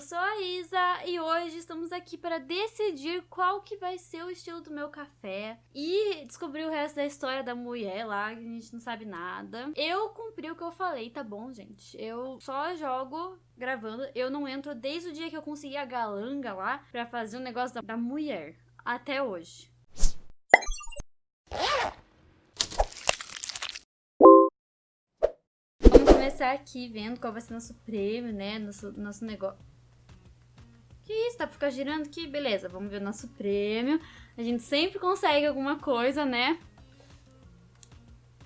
eu sou a Isa e hoje estamos aqui para decidir qual que vai ser o estilo do meu café e descobrir o resto da história da mulher lá, que a gente não sabe nada. Eu cumpri o que eu falei, tá bom, gente? Eu só jogo gravando, eu não entro desde o dia que eu consegui a galanga lá para fazer o um negócio da, da mulher, até hoje. começar aqui vendo qual vai ser nosso prêmio, né? Nosso, nosso negócio. Tá pra ficar girando aqui? Beleza, vamos ver o nosso prêmio. A gente sempre consegue alguma coisa, né?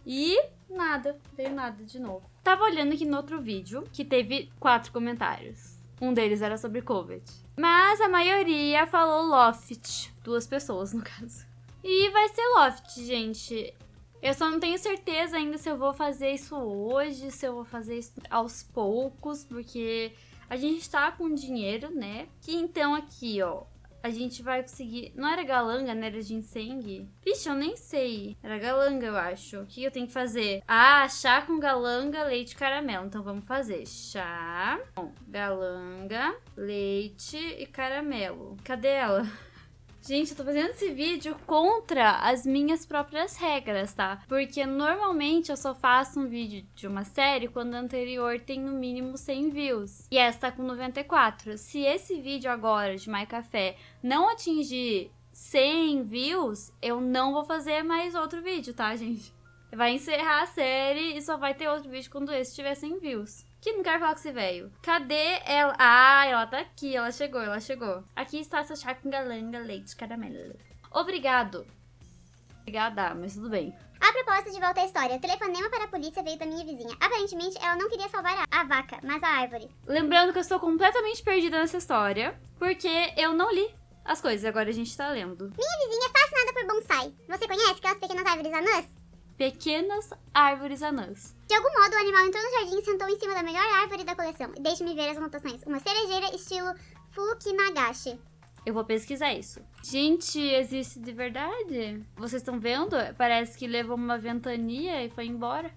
E nada, veio nada de novo. Tava olhando aqui no outro vídeo, que teve quatro comentários. Um deles era sobre Covid. Mas a maioria falou Loft. Duas pessoas, no caso. E vai ser Loft, gente. Eu só não tenho certeza ainda se eu vou fazer isso hoje, se eu vou fazer isso aos poucos, porque a gente tá com dinheiro, né? Que então aqui, ó, a gente vai conseguir... Não era galanga, né? Era ginseng? Vixe, eu nem sei. Era galanga, eu acho. O que eu tenho que fazer? Ah, chá com galanga, leite caramelo. Então vamos fazer chá com galanga, leite e caramelo. Cadê ela? Gente, eu tô fazendo esse vídeo contra as minhas próprias regras, tá? Porque normalmente eu só faço um vídeo de uma série quando o anterior tem no mínimo 100 views. E essa tá com 94. Se esse vídeo agora de My Café não atingir 100 views, eu não vou fazer mais outro vídeo, tá, gente? Vai encerrar a série e só vai ter outro vídeo quando esse tiver 100 views. Que não quero falar com esse velho. Cadê ela? Ah, ela tá aqui. Ela chegou, ela chegou. Aqui está essa chá com galanga, leite, caramelo. Obrigado. Obrigada, mas tudo bem. A proposta de volta à história. O telefonema para a polícia veio da minha vizinha. Aparentemente, ela não queria salvar a, a vaca, mas a árvore. Lembrando que eu estou completamente perdida nessa história, porque eu não li as coisas, agora a gente tá lendo. Minha vizinha é fascinada por bonsai. Você conhece aquelas pequenas árvores anãs? Pequenas árvores anãs. De algum modo, o animal entrou no jardim e sentou em cima da melhor árvore da coleção. Deixe-me ver as anotações. Uma cerejeira estilo Fukinagashi. Eu vou pesquisar isso. Gente, existe de verdade? Vocês estão vendo? Parece que levou uma ventania e foi embora.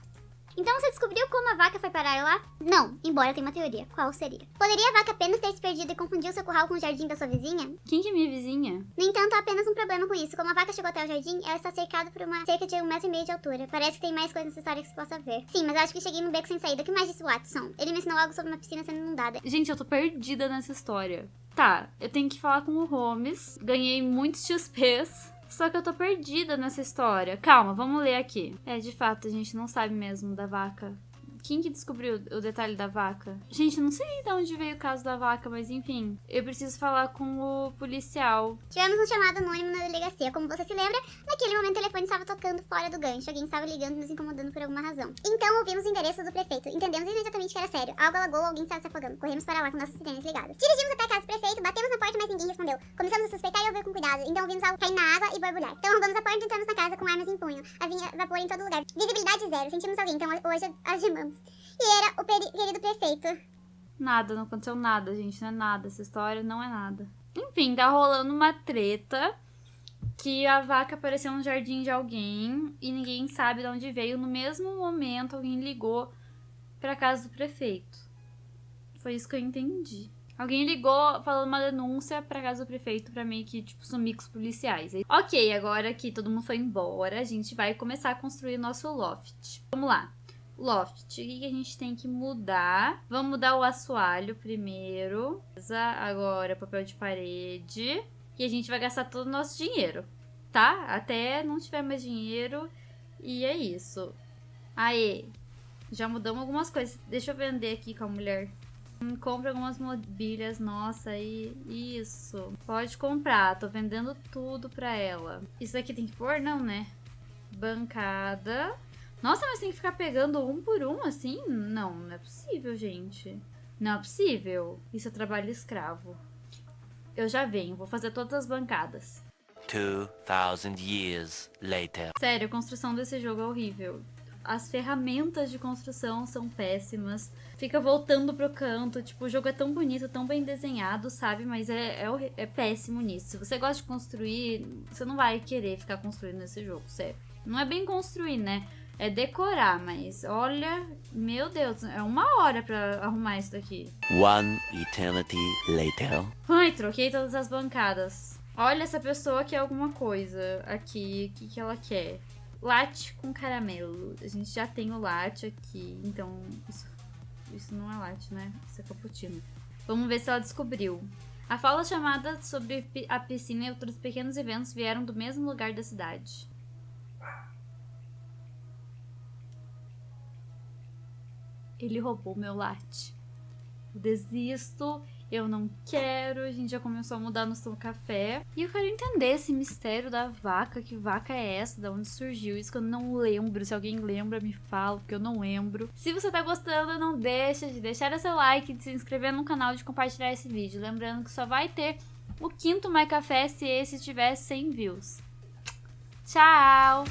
Então você descobriu como a vaca foi parar lá? Não, embora tenha uma teoria. Qual seria? Poderia a vaca apenas ter se perdido e confundiu seu curral com o jardim da sua vizinha? Quem que é minha vizinha? No entanto, há apenas um problema com isso. Como a vaca chegou até o jardim, ela está cercada por uma cerca de um metro e meio de altura. Parece que tem mais coisas nessa história que se possa ver. Sim, mas acho que cheguei num beco sem saída. O que mais disse Watson? Ele me ensinou algo sobre uma piscina sendo inundada. Gente, eu tô perdida nessa história. Tá, eu tenho que falar com o Holmes. Ganhei muitos XPs. Só que eu tô perdida nessa história. Calma, vamos ler aqui. É, de fato, a gente não sabe mesmo da vaca. Quem que descobriu o detalhe da vaca? Gente, não sei de onde veio o caso da vaca, mas enfim. Eu preciso falar com o policial. Tivemos um chamado anônimo na delegacia. Como você se lembra, naquele momento o telefone estava tocando fora do gancho. Alguém estava ligando nos incomodando por alguma razão. Então ouvimos o endereço do prefeito. Entendemos imediatamente que era sério. Algo alagou, alguém estava se afogando. Corremos para lá com nossas sirenes ligadas. Dirigimos até a casa do prefeito, batemos na porta, mas ninguém respondeu. Começamos a suspeitar e ouvir com cuidado. Então ouvimos algo cair na água e borbulhar. Então arrombamos a porta e entramos na casa com armas em punho. Havia vapor em todo lugar. Visibilidade zero. Sentimos alguém, então hoje algemamos e era o querido prefeito. Nada, não aconteceu nada, gente. Não é nada. Essa história não é nada. Enfim, tá rolando uma treta que a vaca apareceu no jardim de alguém e ninguém sabe de onde veio. No mesmo momento, alguém ligou pra casa do prefeito. Foi isso que eu entendi. Alguém ligou falando uma denúncia pra casa do prefeito pra meio que, tipo, sumir com os policiais. Ok, agora que todo mundo foi embora, a gente vai começar a construir nosso loft. Vamos lá loft. O que, a gente tem que mudar? Vamos mudar o assoalho primeiro. Agora papel de parede. E a gente vai gastar todo o nosso dinheiro, tá? Até não tiver mais dinheiro. E é isso. Aí, já mudamos algumas coisas. Deixa eu vender aqui com a mulher. Hum, compra algumas mobílias, nossa, e isso. Pode comprar, tô vendendo tudo pra ela. Isso aqui tem que pôr? Não, né? Bancada. Nossa, mas tem que ficar pegando um por um assim? Não, não é possível, gente. Não é possível. Isso é trabalho escravo. Eu já venho, vou fazer todas as bancadas. 2000 years later. Sério, a construção desse jogo é horrível. As ferramentas de construção são péssimas. Fica voltando pro canto. Tipo, o jogo é tão bonito, tão bem desenhado, sabe? Mas é, é, é péssimo nisso. Se você gosta de construir, você não vai querer ficar construindo nesse jogo, sério. Não é bem construir, né? É decorar, mas olha, meu Deus, é uma hora pra arrumar isso daqui. One eternity later. Ai, troquei todas as bancadas. Olha, essa pessoa quer alguma coisa aqui. O que, que ela quer? Latte com caramelo. A gente já tem o latte aqui, então isso, isso não é latte, né? Isso é cappuccino. Vamos ver se ela descobriu. A fala chamada sobre a piscina e outros pequenos eventos vieram do mesmo lugar da cidade. Ele roubou meu latte. Eu desisto, eu não quero. A gente já começou a mudar no seu café. E eu quero entender esse mistério da vaca. Que vaca é essa? Da onde surgiu? Isso que eu não lembro. Se alguém lembra, me fala, porque eu não lembro. Se você tá gostando, não deixa de deixar o seu like, de se inscrever no canal e de compartilhar esse vídeo. Lembrando que só vai ter o quinto My Café se esse tiver 100 views. Tchau!